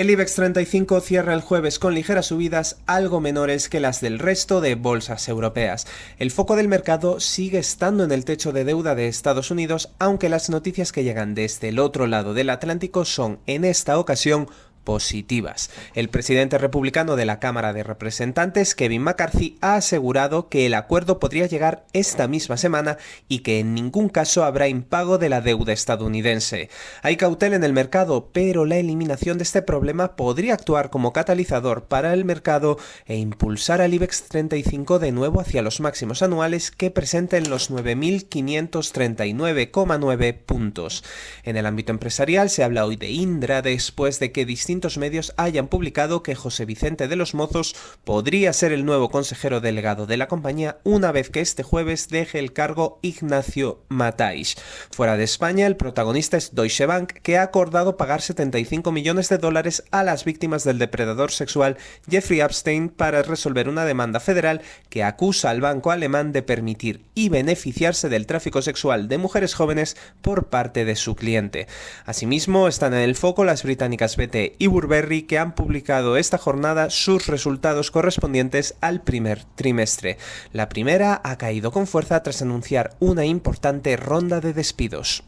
El IBEX 35 cierra el jueves con ligeras subidas algo menores que las del resto de bolsas europeas. El foco del mercado sigue estando en el techo de deuda de Estados Unidos, aunque las noticias que llegan desde el otro lado del Atlántico son, en esta ocasión, positivas. El presidente republicano de la Cámara de Representantes, Kevin McCarthy, ha asegurado que el acuerdo podría llegar esta misma semana y que en ningún caso habrá impago de la deuda estadounidense. Hay cautela en el mercado, pero la eliminación de este problema podría actuar como catalizador para el mercado e impulsar al IBEX 35 de nuevo hacia los máximos anuales que presenten los 9.539,9 puntos. En el ámbito empresarial se habla hoy de Indra después de que distintos medios hayan publicado que José Vicente de los Mozos podría ser el nuevo consejero delegado de la compañía una vez que este jueves deje el cargo Ignacio Matais. Fuera de España, el protagonista es Deutsche Bank, que ha acordado pagar 75 millones de dólares a las víctimas del depredador sexual Jeffrey Epstein para resolver una demanda federal que acusa al banco alemán de permitir y beneficiarse del tráfico sexual de mujeres jóvenes por parte de su cliente. Asimismo, están en el foco las británicas BT y Burberry que han publicado esta jornada sus resultados correspondientes al primer trimestre. La primera ha caído con fuerza tras anunciar una importante ronda de despidos.